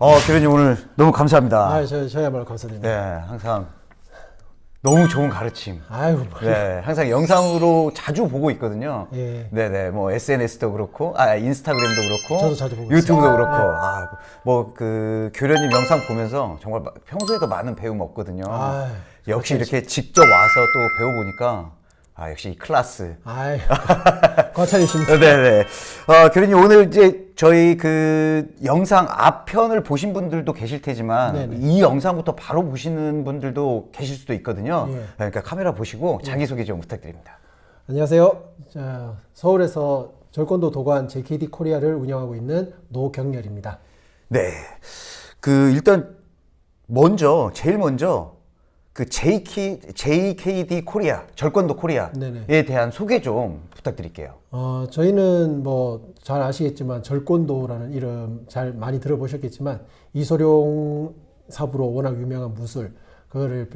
네. 어, 교련님 오늘 너무 감사합니다. 아, 저, 저야말로 감사드립니다. 네, 항상 너무 좋은 가르침. 아유, 뭐. 네, 항상 영상으로 자주 보고 있거든요. 예. 네 네, 뭐 SNS도 그렇고, 아 인스타그램도 그렇고, 저도 자주 보고 유튜브도 있어요. 그렇고, 아, 뭐 그 교련님 영상 보면서 정말 마- 평소에도 많은 배움 없거든요. 아유, 역시 이렇게 직접 와서 또 배워보니까 아 역시 이 클라스. 아유, 과찬이십니다. 네네. 어, 경렬님 오늘 이제 저희 그 영상 앞편을 보신 분들도 계실 테지만 네네. 이 영상부터 바로 보시는 분들도 계실 수도 있거든요. 예. 그러니까 카메라 보시고 자기 소개 좀 부탁드립니다. 안녕하세요. 자, 서울에서 절권도 도관 JKD 코리아를 운영하고 있는 노경렬입니다. 네. 그 일단 먼저 제일 먼저 그 JK, JKD 코리아 절권도 코리아에 네네. 대한 소개 좀 부탁드릴게요. 어, 저희는 뭐 잘 아시겠지만 절권도라는 이름 잘 많이 들어보셨겠지만 이소룡 사부로 워낙 유명한 무술 그거를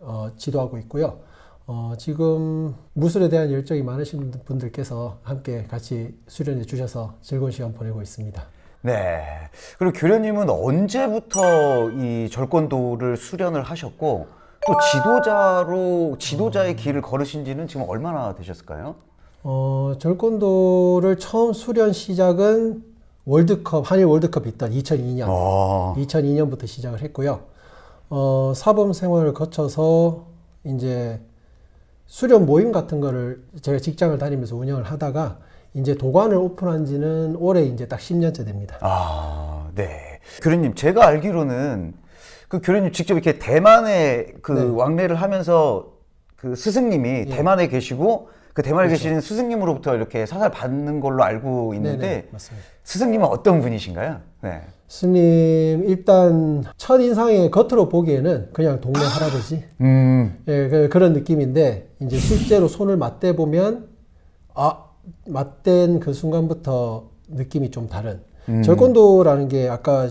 어, 지도하고 있고요. 어, 지금 무술에 대한 열정이 많으신 분들께서 함께 같이 수련해 주셔서 즐거운 시간 보내고 있습니다. 네. 그리고 교련님은 언제부터 이 절권도를 수련을 하셨고 또 지도자로 지도자의 길을 걸으신 지는 지금 얼마나 되셨을까요? 어, 절권도를 처음 수련 시작은 월드컵, 한일 월드컵 있던 2002년. 아, 2002년부터 시작을 했고요. 어, 사범 생활을 거쳐서 이제 수련 모임 같은 거를 제가 직장을 다니면서 운영을 하다가 이제 도관을 오픈한 지는 올해 이제 딱 10년째 됩니다. 아, 네. 교련님, 제가 알기로는 그 교련님 직접 이렇게 대만에 그 네. 왕래를 하면서 그 스승님이 예. 대만에 계시고 그 대만에 그렇죠. 계시는 스승님으로부터 이렇게 사살 받는 걸로 알고 있는데 네네, 맞습니다. 스승님은 어떤 분이신가요? 네. 스님 일단 첫 인상에 겉으로 보기에는 그냥 동네 할아버지 음, 예, 그- 그런 느낌인데 이제 실제로 손을 맞대 보면 아 맞댄 그 순간부터 느낌이 좀 다른 음. 절권도라는 게 아까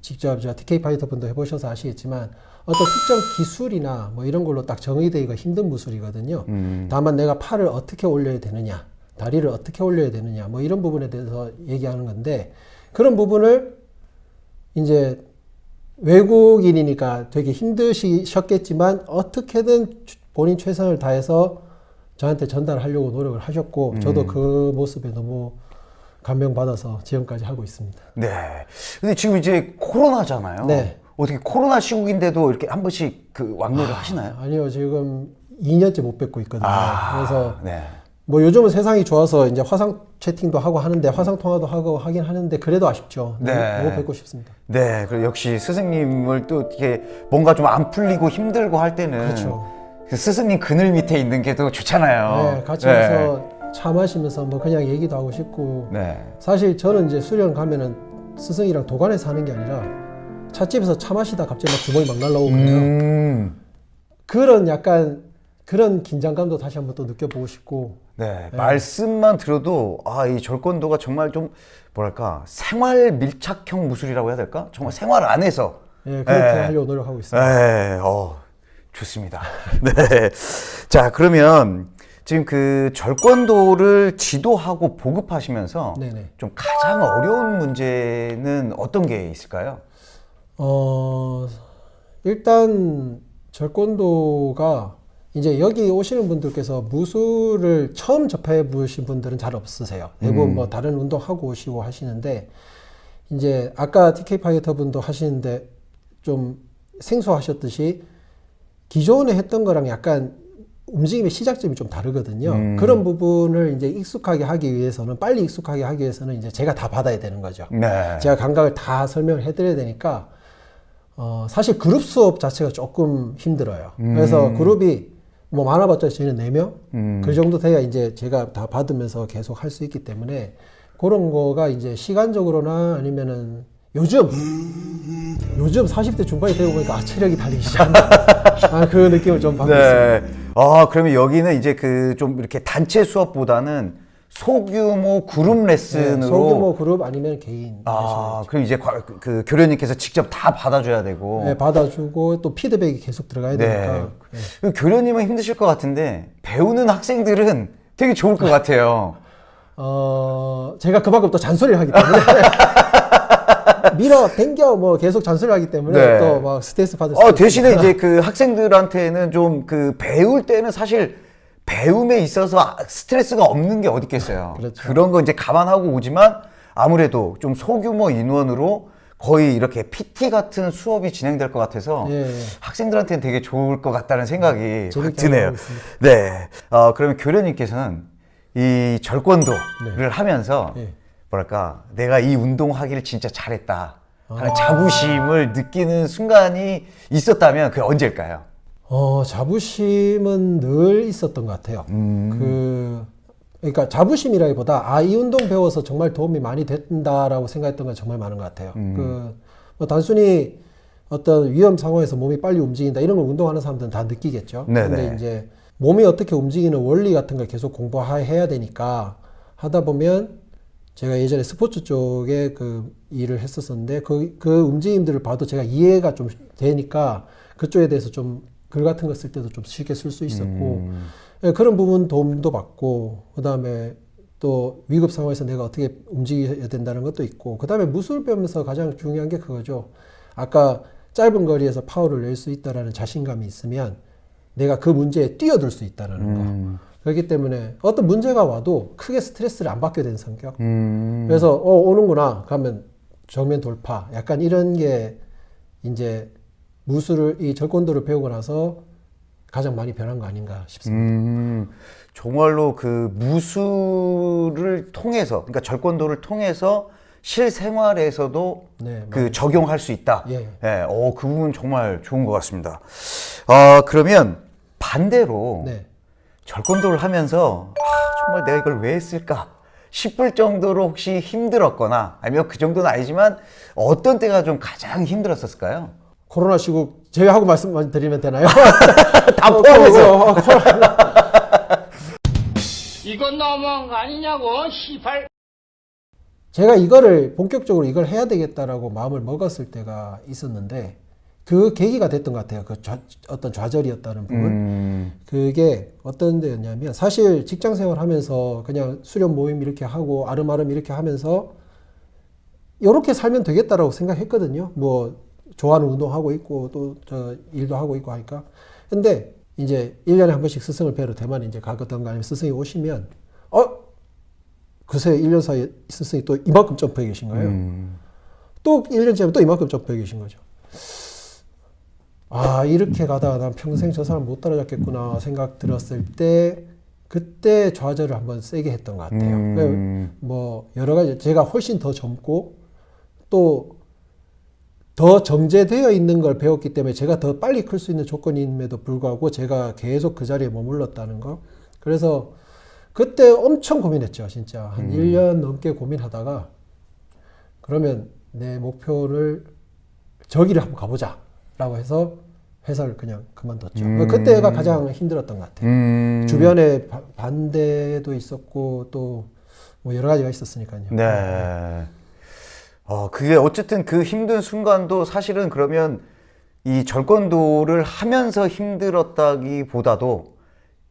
직접 저 TK 파이터 분도 해보셔서 아시겠지만 어떤 특정 기술이나 뭐 이런 걸로 딱 정의되기가 힘든 무술이거든요. 음. 다만 내가 팔을 어떻게 올려야 되느냐, 다리를 어떻게 올려야 되느냐, 뭐 이런 부분에 대해서 얘기하는 건데 그런 부분을 이제 외국인이니까 되게 힘드셨겠지만 어떻게든 본인 최선을 다해서 저한테 전달하려고 노력을 하셨고 저도 그 모습에 너무 감명받아서 지금까지 하고 있습니다. 네. 근데 지금 이제 코로나잖아요. 네. 어떻게 코로나 시국인데도 이렇게 한 번씩 그 왕래를 하시나요? 아니요, 지금 2년째 못 뵙고 있거든요. 그래서 네. 뭐 요즘은 세상이 좋아서 이제 화상 채팅도 하고 하는데 화상 통화도 하고 하긴 하는데 그래도 아쉽죠. 너무, 네. 너무 뵙고 싶습니다. 네, 그리고 역시 스승님을 또 이렇게 뭔가 좀 안 풀리고 힘들고 할 때는 그렇죠. 그 스승님 그늘 밑에 있는 게 더 좋잖아요. 네, 같이 가서 차 마시면서 뭐 그냥 얘기도 하고 싶고 네. 사실 저는 이제 수련 가면은 스승이랑 도관에서 하는 게 아니라 찻집에서 차 마시다 갑자기 막 주먹이 막 날라오고 그래요. 음. 그런 약간 그런 긴장감도 다시 한번 또 느껴보고 싶고 네, 말씀만 들어도 아, 이 절권도가 정말 좀 뭐랄까 생활 밀착형 무술이라고 해야 될까? 정말 생활 안에서 예, 그렇게 네. 하려고 노력하고 있습니다. 네, 어, 좋습니다. 네. 자, 그러면 지금 그 절권도를 지도하고 보급하시면서 네네. 좀 가장 어려운 문제는 어떤 게 있을까요? 어, 일단 절권도가 이제 여기 오시는 분들께서 무술을 처음 접해 보신 분들은 잘 없으세요. 대부분 뭐 다른 운동 하고 오시고 하시는데 이제 아까 TK 파이터 분도 하시는데 좀 생소하셨듯이 기존에 했던 거랑 약간 움직임의 시작점이 좀 다르거든요. 그런 부분을 이제 익숙하게 하기 위해서는 빨리 익숙하게 하기 위해서는 이제 제가 다 받아야 되는 거죠. 네. 제가 감각을 다 설명을 해드려야 되니까 어, 사실 그룹 수업 자체가 조금 힘들어요. 그래서 그룹이 뭐 많아봤자 저희는 4명? 그 정도 돼야 이제 제가 다 받으면서 계속 할 수 있기 때문에 그런 거가 이제 시간적으로나 아니면은 요즘 요즘 40대 중반이 되고 보니까 아 체력이 달리기 시작한다. 아, 그 느낌을 좀 받고 있습니다. 네. 아, 그러면 여기는 이제 그 좀 이렇게 단체 수업보다는 소규모 그룹 네, 레슨으로 소규모 그룹 아니면 개인 아, 그럼 이제 과- 그- 그 교련님께서 직접 다 받아줘야 되고. 네, 받아주고 또 피드백이 계속 들어가야 네. 되니까 그 교련님은 힘드실 것 같은데 배우는 학생들은 되게 좋을 것 같아요. 어, 제가 그만큼 또 잔소리를 하기 때문에 밀어 당겨 뭐 계속 잔소리를 하기 때문에 네. 또막 스트레스 받을 수 어, 대신에 이제 그 학생들한테는 좀 그 배울 때는 사실 배움에 있어서 아- 스트레스가 없는 게 어디 있겠어요. 그렇죠. 런거 이제 감안하고 오지만 아무래도 좀 소규모 인원으로 거의 이렇게 PT 같은 수업이 진행될 것 같아서 예. 학생들한테는 되게 좋을 것 같다는 생각이 확 재밌게 드네요. 네. 어, 그러면 교련님께서는 이 절권도를 하면서 예. 뭐랄까 내가 이 운동하기를 진짜 잘했다 하는 자부심을 느끼는 순간이 있었다면 그게 언제일까요? 어, 자부심은 늘 있었던 것 같아요. 그, 그러니까 자부심이라기보다, 아, 이 운동 배워서 정말 도움이 많이 된다라고 생각했던 건 정말 많은 것 같아요. 그, 뭐 단순히 어떤 위험 상황에서 몸이 빨리 움직인다, 이런 걸 운동하는 사람들은 다 느끼겠죠. 네네. 근데 이제 몸이 어떻게 움직이는 원리 같은 걸 계속 공부해야 되니까 하다 보면 제가 예전에 스포츠 쪽에 그 일을 했었었는데 그, 그 움직임들을 봐도 제가 이해가 좀 되니까 그쪽에 대해서 좀 글 같은 거 쓸 때도 좀 쉽게 쓸 수 있었고 예, 그런 부분 도움도 받고 그 다음에 또 위급 상황에서 내가 어떻게 움직여야 된다는 것도 있고 그 다음에 무술 배우면서 가장 중요한 게 그거죠. 아까 짧은 거리에서 파워를 낼 수 있다라는 자신감이 있으면 내가 그 문제에 뛰어들 수 있다는 거. 그렇기 때문에 어떤 문제가 와도 크게 스트레스를 안 받게 된 성격. 음. 그래서 어 오는구나 가면 정면 돌파. 약간 이런 게 이제 무술을 이 절권도를 배우고 나서 가장 많이 변한 거 아닌가 싶습니다. 음, 정말로 그 무술을 통해서, 그러니까 절권도를 통해서 실생활에서도 네, 그 적용할 수 있다. 예. 어, 그 부분 정말 좋은 것 같습니다. 아, 그러면 반대로 네. 절권도를 하면서 아, 정말 내가 이걸 왜 했을까 싶을 정도로 혹시 힘들었거나 아니면 그 정도는 아니지만 어떤 때가 좀 가장 힘들었었을까요? 코로나 시국 제외하고 말씀드리면 되나요? 다 포함해서. 어, 어, 코로나. 이건 너무한 거 아니냐고, 시발. 제가 이거를 본격적으로 이걸 해야 되겠다라고 마음을 먹었을 때가 있었는데 그 계기가 됐던 것 같아요. 그 좌- 어떤 좌절이었다는 부분. 음, 그게 어떤 데였냐면 사실 직장 생활 하면서 그냥 수련 모임 이렇게 하고 아름아름 이렇게 하면서 이렇게 살면 되겠다라고 생각했거든요. 뭐 좋아하는 운동하고 있고 또 저 일도 하고 있고 하니까. 근데 이제 1년에 한 번씩 스승을 뵈러 대만 이제 가거든가 아니면 스승이 오시면 어 그새 1년 사이에 스승이 또 이만큼 점프해 계신 거예요. 음. 또 1년 지나면 또 이만큼 점프해 계신 거죠. 아, 이렇게 가다가 난 평생 저 사람 못 따라잡겠구나 생각 들었을 때, 그때 좌절을 한번 세게 했던 것 같아요. 음. 뭐, 여러 가지, 제가 훨씬 더 젊고, 또, 더 정제되어 있는 걸 배웠기 때문에 제가 더 빨리 클 수 있는 조건임에도 불구하고 제가 계속 그 자리에 머물렀다는 거. 그래서 그때 엄청 고민했죠, 진짜. 한 1년 넘게 고민하다가, 그러면 내 목표를 저기를 한번 가보자. 라고 해서 회사를 그냥 그만뒀죠. 그때가 가장 힘들었던 것 같아요. 음. 주변에 바- 반대도 있었고 또 뭐 여러 가지가 있었으니까요. 네. 어, 그게 어쨌든 그 힘든 순간도 사실은 그러면 이 절권도를 하면서 힘들었다기보다도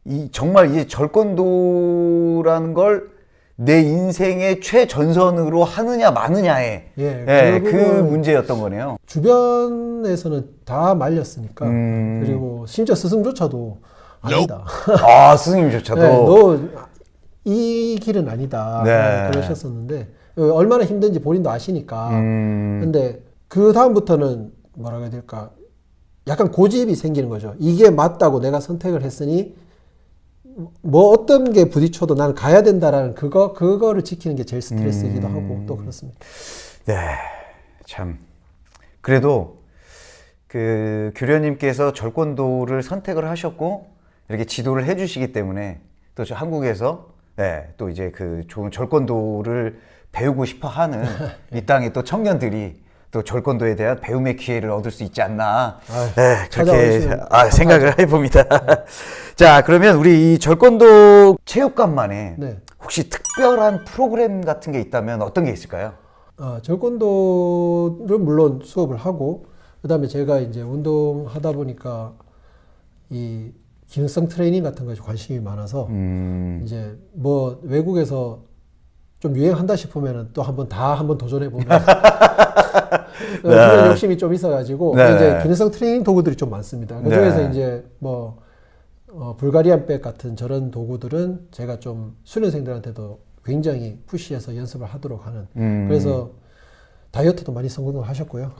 이 정말 이 절권도라는 걸 내 인생의 최전선으로 하느냐 마느냐의 예, 예, 그 결국은 문제였던 거네요. 주변에서는 다 말렸으니까 음. 그리고 심지어 스승조차도 아니다. 아, 스승님조차도. 네, 너이 길은 아니다. 네. 그러셨었는데 얼마나 힘든지 본인도 아시니까. 음. 근데 그 다음부터는 뭐라고 해야 될까? 약간 고집이 생기는 거죠. 이게 맞다고 내가 선택을 했으니 뭐 어떤 게 부딪혀도 나는 가야 된다라는 그거 그거를 지키는 게 제일 스트레스이기도 음. 하고 또 그렇습니다. 네, 참. 그래도 그 교련님께서 절권도를 선택을 하셨고 이렇게 지도를 해주시기 때문에 또저 한국에서 네, 또 이제 그 좋은 절권도를 배우고 싶어하는 이 땅의 또 청년들이 또 절권도에 대한 배움의 기회를 얻을 수 있지 않나 네, 그렇게 아, 생각을 해봅니다. 자, 그러면 우리 이 절권도 체육관만에 네. 혹시 특별한 프로그램 같은 게 있다면 어떤 게 있을까요? 어, 절권도를 물론 수업을 하고 그 다음에 제가 이제 운동하다 보니까 이 기능성 트레이닝 같은 것에 관심이 많아서 음. 이제 뭐 외국에서 좀 유행한다 싶으면은 또 한번 다 한번 도전해 보면 어, 네. 그런 욕심이 좀 있어가지고 네. 이제 기능성 트레이닝 도구들이 좀 많습니다. 그 중에서 네. 이제 뭐 어, 불가리안 백 같은 저런 도구들은 제가 좀 수련생들한테도 굉장히 푸시해서 연습을 하도록 하는. 음. 그래서 다이어트도 많이 성공을 하셨고요.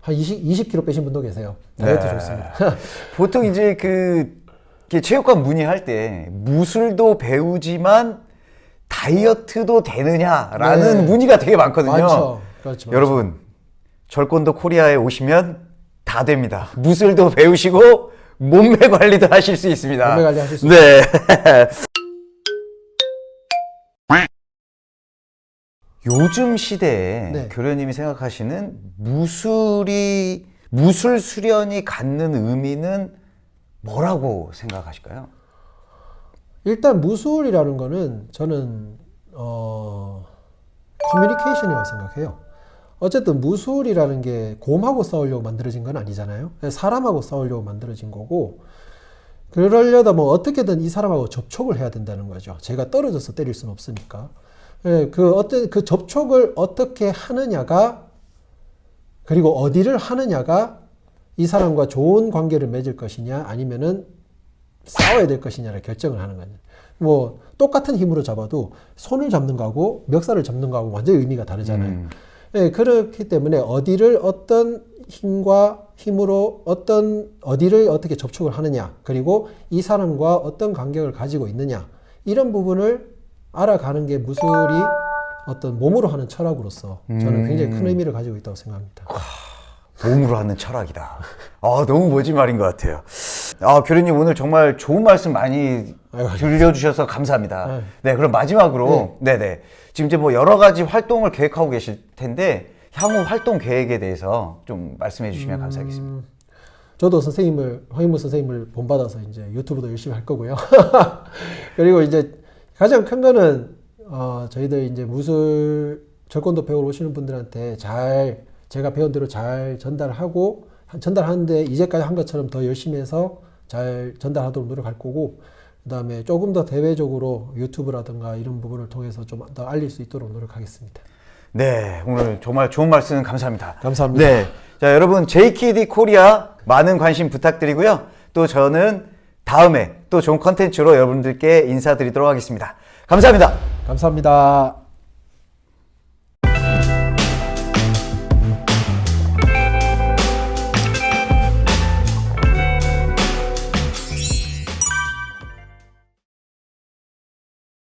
한 20, 20kg 빼신 분도 계세요. 다이어트 네. 좋습니다. 보통 이제 그 체육관 문의할 때 무술도 배우지만 다이어트도 되느냐라는 네. 문의가 되게 많거든요. 많죠. 그렇죠. 여러분 절권도 코리아에 오시면 다 됩니다. 무술도 배우시고 몸매 관리도 하실 수 있습니다. 몸매 관리 하실 수 네. 요즘 시대에 네. 교련님이 생각하시는 무술이 무술 수련이 갖는 의미는 뭐라고 생각하실까요? 일단 무술이라는 거는 저는 어 커뮤니케이션이라고 생각해요. 어쨌든 무술이라는 게 곰하고 싸우려고 만들어진 건 아니잖아요. 사람하고 싸우려고 만들어진 거고 그러려다 뭐 어떻게든 이 사람하고 접촉을 해야 된다는 거죠. 제가 떨어져서 때릴 수는 없으니까. 예, 그 어떤 그 접촉을 어떻게 하느냐가 그리고 어디를 하느냐가 이 사람과 좋은 관계를 맺을 것이냐 아니면은 싸워야 될 것이냐를 결정을 하는 거죠. 뭐 똑같은 힘으로 잡아도 손을 잡는 거하고 멱살을 잡는 거하고 완전히 의미가 다르잖아요. 음. 예, 그렇기 때문에 어디를 어떤 힘과 힘으로 어떤 어디를 어떻게 접촉을 하느냐 그리고 이 사람과 어떤 간격을 가지고 있느냐 이런 부분을 알아가는 게 무술이 어떤 몸으로 하는 철학으로서 저는 굉장히 큰 의미를 가지고 있다고 생각합니다. 몸으로 하는 철학이다. 아, 너무 멋진 말인 것 같아요. 아, 교련님 오늘 정말 좋은 말씀 많이 들려주셔서 감사합니다. 아유. 네, 그럼 마지막으로, 네, 네. 지금 이제 뭐 여러 가지 활동을 계획하고 계실 텐데, 향후 활동 계획에 대해서 좀 말씀해 주시면 감사하겠습니다. 저도 선생님을 황인무 선생님을 본받아서 이제 유튜브도 열심히 할 거고요. 그리고 이제 가장 큰 거는 어, 저희들 이제 무술 절권도 배우러 오시는 분들한테 잘 제가 배운 대로 잘 전달하고 전달하는데 이제까지 한 것처럼 더 열심히 해서 잘 전달하도록 노력할 거고 그 다음에 조금 더 대외적으로 유튜브라든가 이런 부분을 통해서 좀 더 알릴 수 있도록 노력하겠습니다. 네, 오늘 정말 좋은 말씀 감사합니다. 감사합니다. 네. 자, 여러분, JKD 코리아 많은 관심 부탁드리고요. 또 저는 다음에 또 좋은 컨텐츠로 여러분들께 인사드리도록 하겠습니다. 감사합니다. 감사합니다.